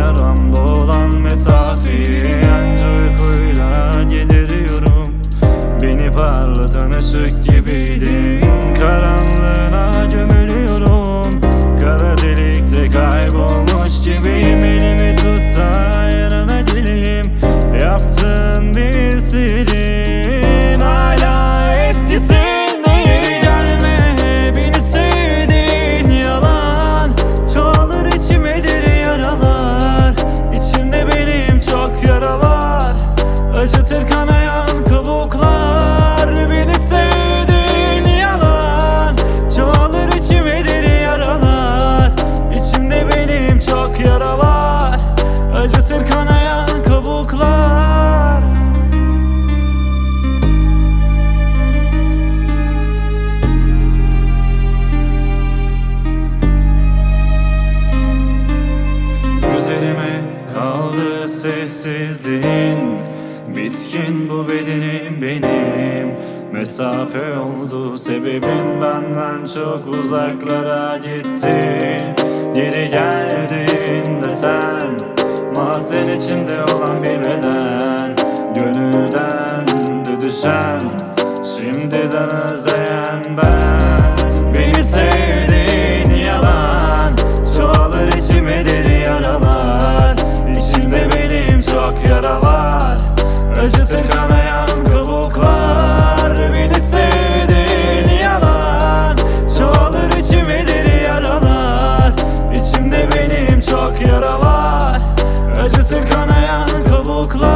Yaram dolan mesafeyi Anca uykuyla gideriyorum. Beni parlatan ışık gibiydin Acıtır kanayan kabuklar Beni sevdiğin yalan Çoğalır içime deri yaralar. İçimde benim çok yaralar Acıtır kanayan kabuklar. Üzerime kaldı sessizliğin. Bitkin bu bedenim benim. Mesafe oldu sebebin benden çok uzaklara gittin. Geri geldiğinde sen Mazen içinde olan bir beden. Gönülden de düşen Şimdiden özleyen Acıtır kanayan kabuklar Beni sevdiğin yalan. Çoğalır içimi deri yaralar İçimde benim çok yara var. Acıtır kanayan kabuklar.